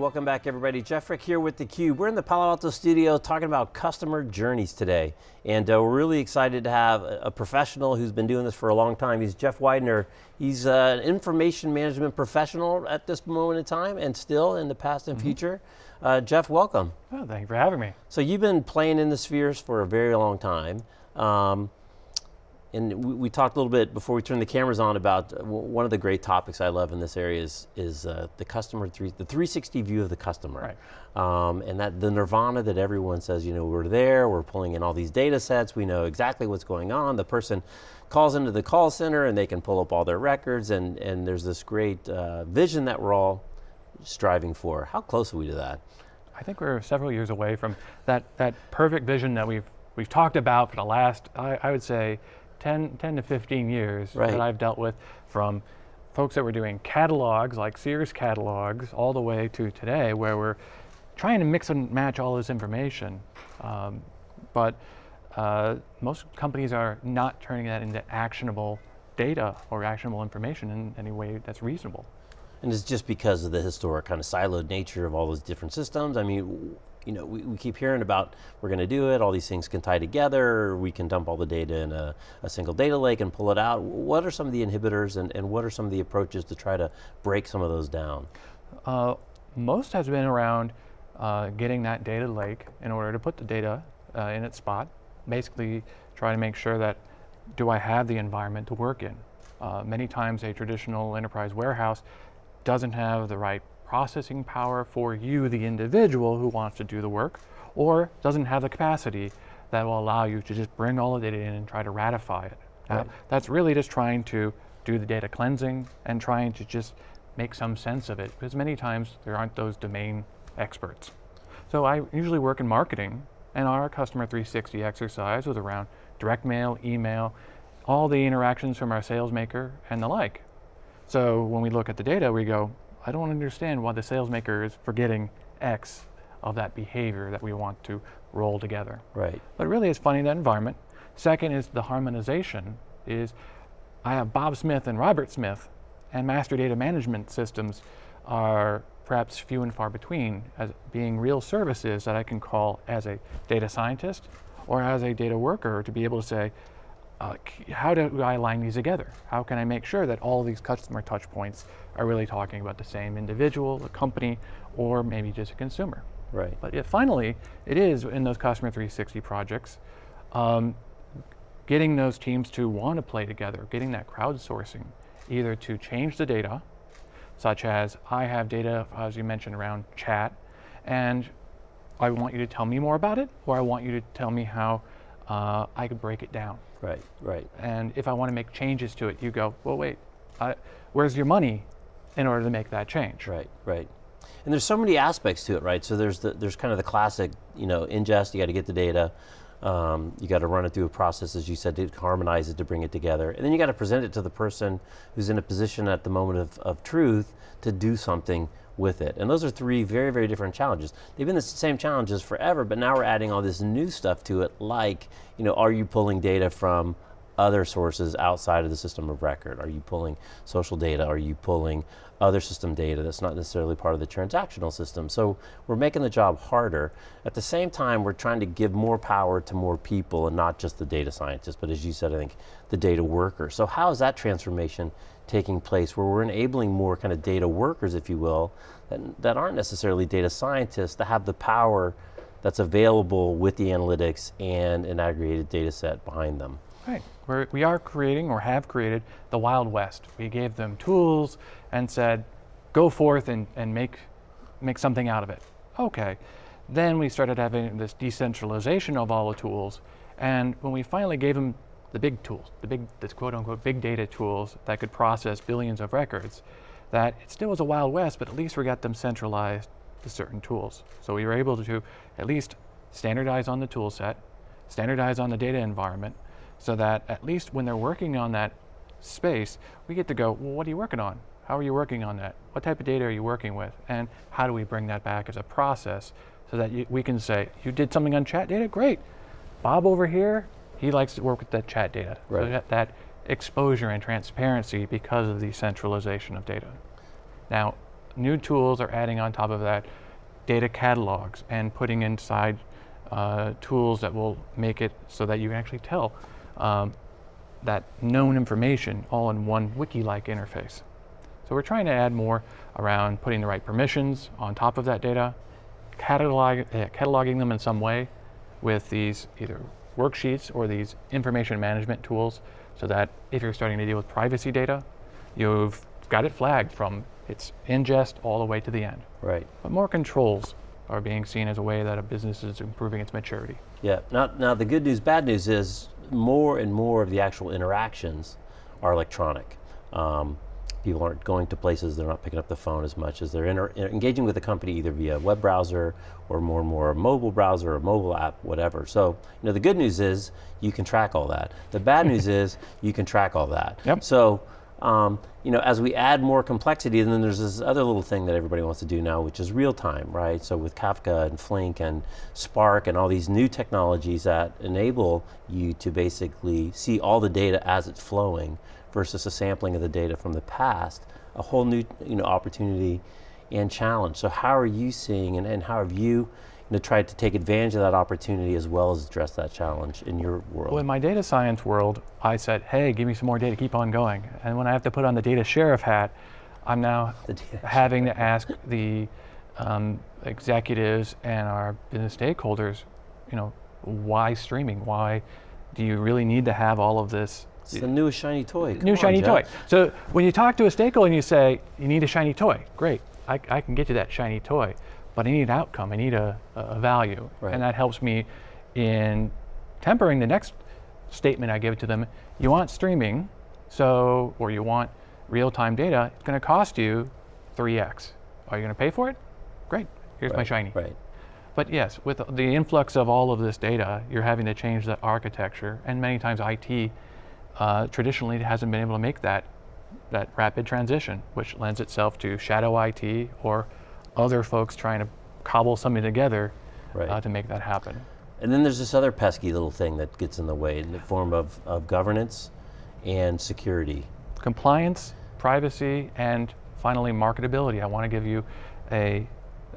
Welcome back everybody. Jeff Frick here with theCUBE. We're in the Palo Alto studio talking about customer journeys today. And uh, we're really excited to have a, a, professional who's been doing this for a long time. He's Jeff Widener. He's uh, an information management professional at this moment in time and still in the past and mm -hmm. future. Uh, Jeff, welcome. Oh, thank you for having me. So you've been playing in the spheres for a very long time. Um, and we, we, talked a little bit before we turned the cameras on about uh, one of the great topics I love in this area is, is uh, the customer, three, the 360 view of the customer. Right. Um, and that the nirvana that everyone says, you know, we're there, we're pulling in all these data sets, we know exactly what's going on, the person calls into the call center and they can pull up all their records and, and there's this great uh, vision that we're all striving for. How close are we to that? I think we're several years away from that, that perfect vision that we've, we've talked about for the last, I, I would say, 10, 10 to 15 years right. that I've dealt with from folks that were doing catalogs, like Sears catalogs, all the way to today where we're trying to mix and match all this information. Um, but uh, most companies are not turning that into actionable data or actionable information in any way that's reasonable. And it's just because of the historic kind of siloed nature of all those different systems. I mean, you know, we, we keep hearing about we're going to do it, all these things can tie together, we can dump all the data in a, a, single data lake and pull it out. What are some of the inhibitors and, and what are some of the approaches to try to break some of those down? Uh, most has been around uh, getting that data lake in order to put the data uh, in its spot. Basically, try to make sure that do I have the environment to work in? Uh, many times a traditional enterprise warehouse doesn't have the right processing power for you, the individual who wants to do the work, or doesn't have the capacity that will allow you to just bring all the data in and try to ratify it. Right. Uh, that's really just trying to do the data cleansing and trying to just make some sense of it, because many times there aren't those domain experts. So I usually work in marketing, and our Customer 360 exercise was around direct mail, email, all the interactions from our sales maker and the like. So when we look at the data, we go, I don't understand why the sales maker is forgetting X of that behavior that we want to roll together. Right. But really it's finding that environment. Second is the harmonization is I have Bob Smith and Robert Smith and master data management systems are perhaps few and far between as being real services that I can call as a data scientist or as a data worker to be able to say, uh, how do I align these together? How can I make sure that all these customer touch points are really talking about the same individual, the company, or maybe just a consumer? Right. But yet finally, it is in those Customer 360 projects, um, getting those teams to want to play together, getting that crowdsourcing, either to change the data, such as I have data, as you mentioned, around chat, and I want you to tell me more about it, or I want you to tell me how uh, I could break it down. Right, right. And if I want to make changes to it, you go, well, wait, I, where's your money in order to make that change? Right, right. And there's so many aspects to it, right? So there's the, there's kind of the classic, you know, ingest, you got to get the data, um, you got to run it through a process, as you said, to harmonize it, to bring it together. And then you got to present it to the person who's in a position at the moment of, of truth to do something with it. And those are three very, very different challenges. They've been the same challenges forever, but now we're adding all this new stuff to it, like, you know, are you pulling data from other sources outside of the system of record? Are you pulling social data? Are you pulling other system data that's not necessarily part of the transactional system? So we're making the job harder. At the same time, we're trying to give more power to more people and not just the data scientists, but as you said, I think, the data worker. So how is that transformation taking place where we're enabling more kind of data workers, if you will, that, that aren't necessarily data scientists to have the power that's available with the analytics and an aggregated data set behind them. Right, we're, we are creating or have created the Wild West. We gave them tools and said, go forth and, and make, make something out of it. Okay, then we started having this decentralization of all the tools and when we finally gave them the big tools, the big, this quote unquote big data tools that could process billions of records, that it still was a Wild West, but at least we got them centralized to certain tools. So we were able to at least standardize on the tool set, standardize on the data environment, so that at least when they're working on that space, we get to go, well, what are you working on? How are you working on that? What type of data are you working with? And how do we bring that back as a process so that you, we can say, you did something on chat data? Great. Bob over here, he likes to work with that chat data. Right. So that, that exposure and transparency because of the centralization of data. Now, new tools are adding on top of that data catalogs and putting inside uh, tools that will make it so that you can actually tell um, that known information all in one wiki-like interface. So we're trying to add more around putting the right permissions on top of that data, catalog, uh, cataloging them in some way with these either worksheets or these information management tools so that if you're starting to deal with privacy data, you've got it flagged from its ingest all the way to the end. Right. But more controls are being seen as a way that a business is improving its maturity. Yeah. Now, now the good news, bad news is more and more of the actual interactions are electronic. Um, people aren't going to places, they're not picking up the phone as much as they're engaging with the company either via web browser or more and more a mobile browser or mobile app, whatever. So, you know, the good news is you can track all that. The bad news is you can track all that. Yep. So, um, you know, as we add more complexity, and then there's this other little thing that everybody wants to do now, which is real time, right? So with Kafka and Flink and Spark and all these new technologies that enable you to basically see all the data as it's flowing versus a sampling of the data from the past, a whole new, you know, opportunity and challenge. So how are you seeing, and, and how have you, you try to take advantage of that opportunity as well as address that challenge in your world? Well, in my data science world, I said, hey, give me some more data, keep on going. And when I have to put on the data sheriff hat, I'm now having to ask the um, executives and our business stakeholders, you know, why streaming? Why do you really need to have all of this It's the newest shiny toy. Come new on, shiny Jeff. toy? So when you talk to a stakeholder and you say, you need a shiny toy, great, I, I can get you that shiny toy, but I need an outcome, I need a, a value. Right. And that helps me in tempering the next statement I give to them. You want streaming, so, or you want real-time data, it's gonna cost you 3x. Are you gonna pay for it? Great, here's my shiny. Right. But yes, with the influx of all of this data, you're having to change the architecture, and many times IT uh, traditionally hasn't been able to make that that rapid transition, which lends itself to shadow IT or other folks trying to cobble something together Right. uh, to make that happen. And then there's this other pesky little thing that gets in the way in the form of, of governance and security. Compliance, privacy, and finally marketability. I want to give you a,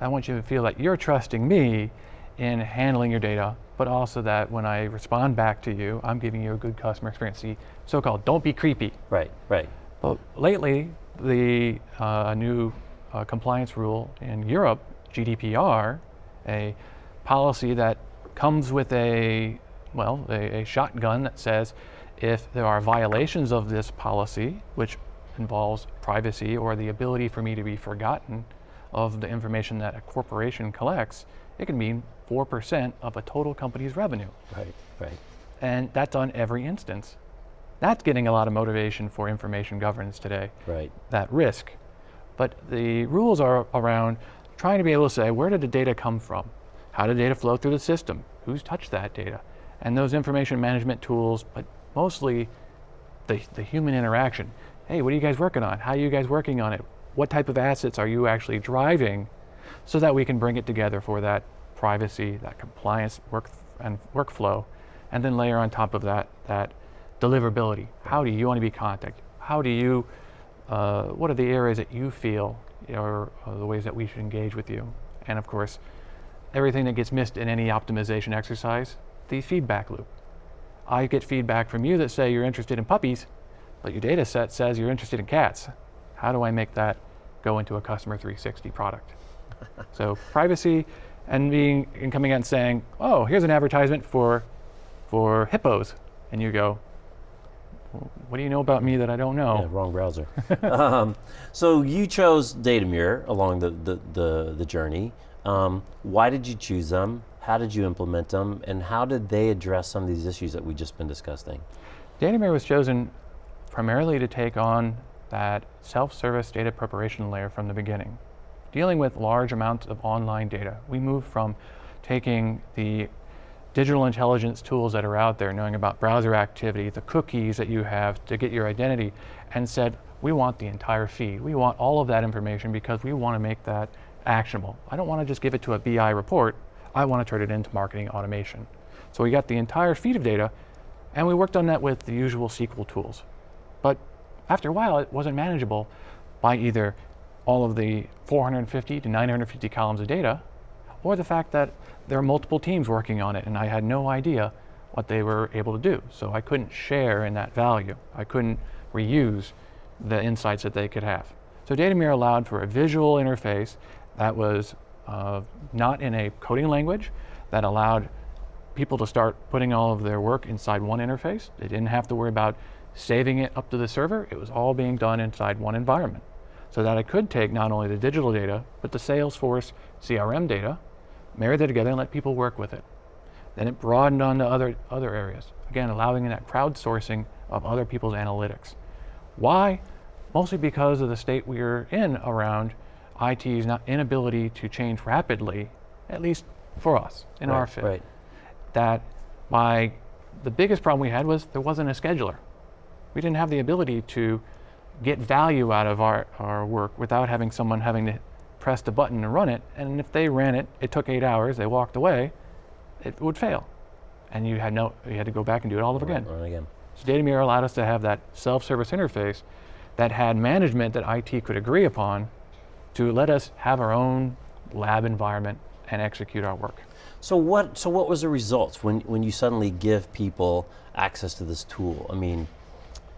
I want you to feel that you're trusting me in handling your data, but also that when I respond back to you, I'm giving you a good customer experience. The so-called don't be creepy. Right, right. But lately, the uh, new uh, compliance rule in Europe, GDPR, a policy that comes with a well, a, a shotgun that says if there are violations of this policy, which involves privacy or the ability for me to be forgotten of the information that a corporation collects, it can mean 4% of a total company's revenue. Right, right. And that's on every instance. That's getting a lot of motivation for information governance today Right. that risk. But the rules are around trying to be able to say, where did the data come from? How did data flow through the system? Who's touched that data? And those information management tools, but mostly the, the human interaction. Hey, what are you guys working on? How are you guys working on it? What type of assets are you actually driving so that we can bring it together for that privacy, that compliance work and workflow, and then layer on top of that that deliverability. How do you want to be contacted? How do you, uh, what are the areas that you feel are, are the ways that we should engage with you? And of course, everything that gets missed in any optimization exercise, the feedback loop. I get feedback from you that say you're interested in puppies, but your data set says you're interested in cats. How do I make that go into a customer 360 product? so privacy and being and coming out and saying, "Oh, here's an advertisement for for hippos," and you go, "Well, "What do you know about me that I don't know?" Yeah, wrong browser. um, so you chose Datameer along the, the, the, the journey. Um, why did you choose them? How did you implement them? And how did they address some of these issues that we've just been discussing? Datameer was chosen primarily to take on that self-service data preparation layer from the beginning. Dealing with large amounts of online data, we moved from taking the digital intelligence tools that are out there, knowing about browser activity, the cookies that you have to get your identity, and said, we want the entire feed. We want all of that information because we want to make that actionable. I don't want to just give it to a BI report. I want to turn it into marketing automation. So we got the entire feed of data, and we worked on that with the usual SQL tools. But after a while, it wasn't manageable by either all of the 450 to 950 columns of data, or the fact that there are multiple teams working on it and I had no idea what they were able to do. So I couldn't share in that value. I couldn't reuse the insights that they could have. So Datameer allowed for a visual interface that was uh, not in a coding language, that allowed people to start putting all of their work inside one interface. They didn't have to worry about saving it up to the server. It was all being done inside one environment. So that I could take not only the digital data, but the Salesforce CRM data, marry them together and let people work with it. Then it broadened onto other, other areas. Again, allowing that crowdsourcing of other people's analytics. Why? Mostly because of the state we are in around IT's not inability to change rapidly, at least for us in right, our fit. Right. That my the biggest problem we had was there wasn't a scheduler. We didn't have the ability to get value out of our, our work without having someone having to press a button and run it. And if they ran it, it took eight hours, they walked away, it would fail. And you had no you had to go back and do it all over again. run again. So Datameer allowed us to have that self-service interface that had management that IT could agree upon to let us have our own lab environment and execute our work. So what? So what was the results when when you suddenly give people access to this tool? I mean,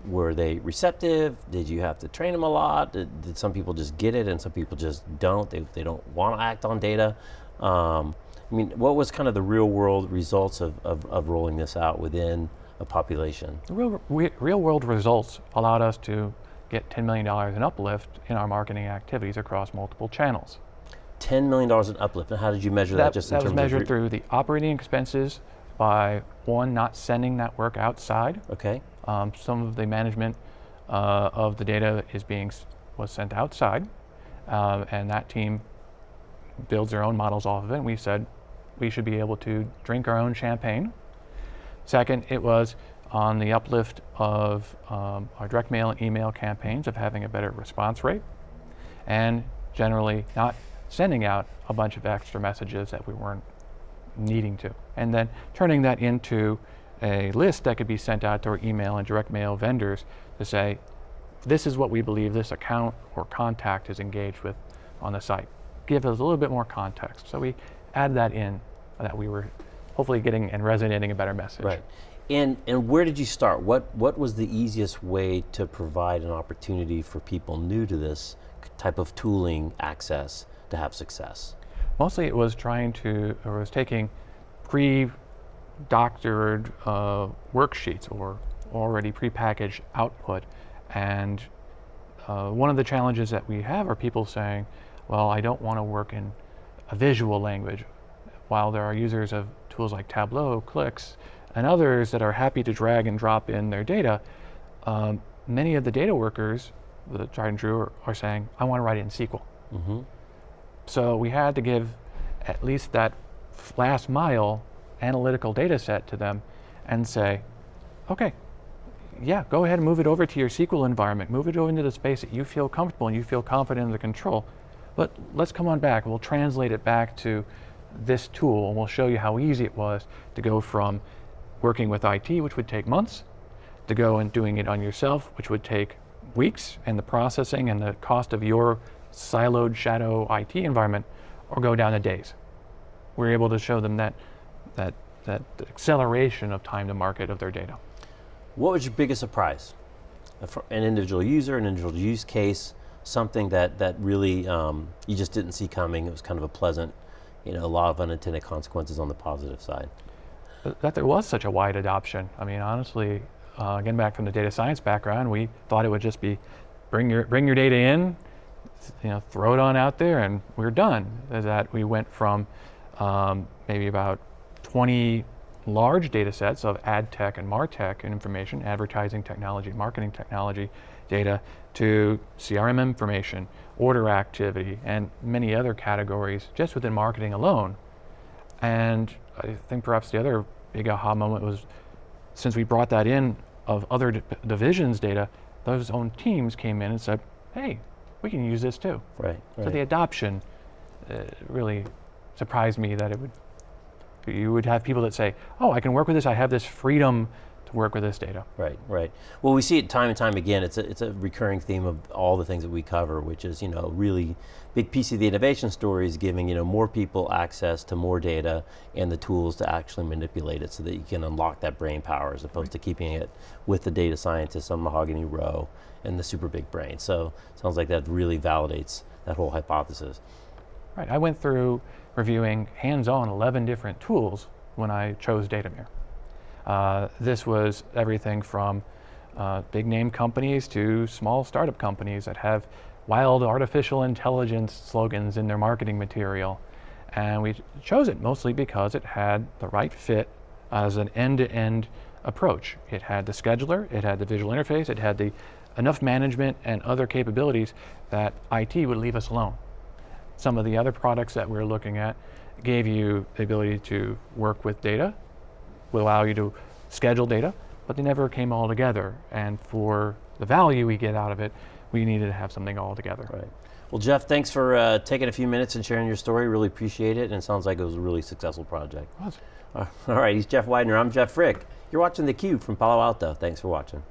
were they receptive? Did you have to train them a lot? Did, did some people just get it and some people just don't? They they don't want to act on data. Um, I mean, what was kind of the real world results of, of, of rolling this out within a population? The real, re- real world results allowed us to get $10 million in uplift in our marketing activities across multiple channels. $10 million in uplift. And how did you measure that, That, just in that was measured through the operating expenses by one, not sending that work outside. Okay. Um, some of the management uh, of the data is being was sent outside, um, and that team builds their own models off of it. And we said we should be able to drink our own champagne. Second, it was on the uplift of um, our direct mail and email campaigns of having a better response rate, and generally not sending out a bunch of extra messages that we weren't needing to. And then turning that into a list that could be sent out to our email and direct mail vendors to say, this is what we believe this account or contact is engaged with on the site. Give us a little bit more context. So we add that in that we were hopefully getting and resonating a better message. Right. And and where did you start? What what was the easiest way to provide an opportunity for people new to this type of tooling access to have success? Mostly it was trying to, or was taking pre-doctored uh, worksheets or already prepackaged output. And uh, one of the challenges that we have are people saying, well, I don't want to work in a visual language. While there are users of tools like Tableau, Clix, and others that are happy to drag and drop in their data, um, many of the data workers, the tried and true, are, are saying, I want to write it in SQL. Mm-hmm. So we had to give at least that last mile analytical data set to them and say, okay, yeah, go ahead and move it over to your SQL environment. Move it over into the space that you feel comfortable and you feel confident in the control. But let's come on back. We'll translate it back to this tool and we'll show you how easy it was to go from working with IT, which would take months, to go and doing it on yourself, which would take weeks, and the processing and the cost of your siloed shadow IT environment, or go down to days. We're able to show them that that that acceleration of time to market of their data. What was your biggest surprise? Uh, for An individual user, an individual use case, something that that really um, you just didn't see coming. It was kind of a pleasant, you know, a lot of unintended consequences on the positive side. That there was such a wide adoption. I mean, honestly, uh, getting back from the data science background, we thought it would just be bring your bring your data in, you know, throw it on out there, and we're done. That we went from um, maybe about 20 large data sets of ad tech and martech and information, advertising technology, marketing technology data, to CRM information, order activity, and many other categories just within marketing alone. And I think perhaps the other big aha moment was since we brought that in of other di- divisions data, those own teams came in and said, hey, we can use this too. Right. So the adoption uh, really surprised me that it would, you would have people that say, oh, I can work with this, I have this freedom to work with this data. Right, right. Well, we see it time and time again. It's a, it's a recurring theme of all the things that we cover, which is, you know, really big piece of the innovation story is giving, you know, more people access to more data and the tools to actually manipulate it so that you can unlock that brain power as opposed to keeping it with the data scientists on Mahogany Row and the super big brain. So sounds like that really validates that whole hypothesis. Right, I went through reviewing hands-on 11 different tools when I chose Datameer. Uh, this was everything from uh, big name companies to small startup companies that have wild artificial intelligence slogans in their marketing material. And we chose it mostly because it had the right fit as an end-to-end approach. It had the scheduler, it had the visual interface, it had the enough management and other capabilities that IT would leave us alone. Some of the other products that we're looking at gave you the ability to work with data, would allow you to schedule data, but they never came all together. And for the value we get out of it, we needed to have something all together. Right. Well, Jeff, thanks for uh, taking a few minutes and sharing your story. Really appreciate it, and it sounds like it was a really successful project. Was. Uh, all right, he's Jeff Widener. I'm Jeff Frick. You're watching theCUBE from Palo Alto. Thanks for watching.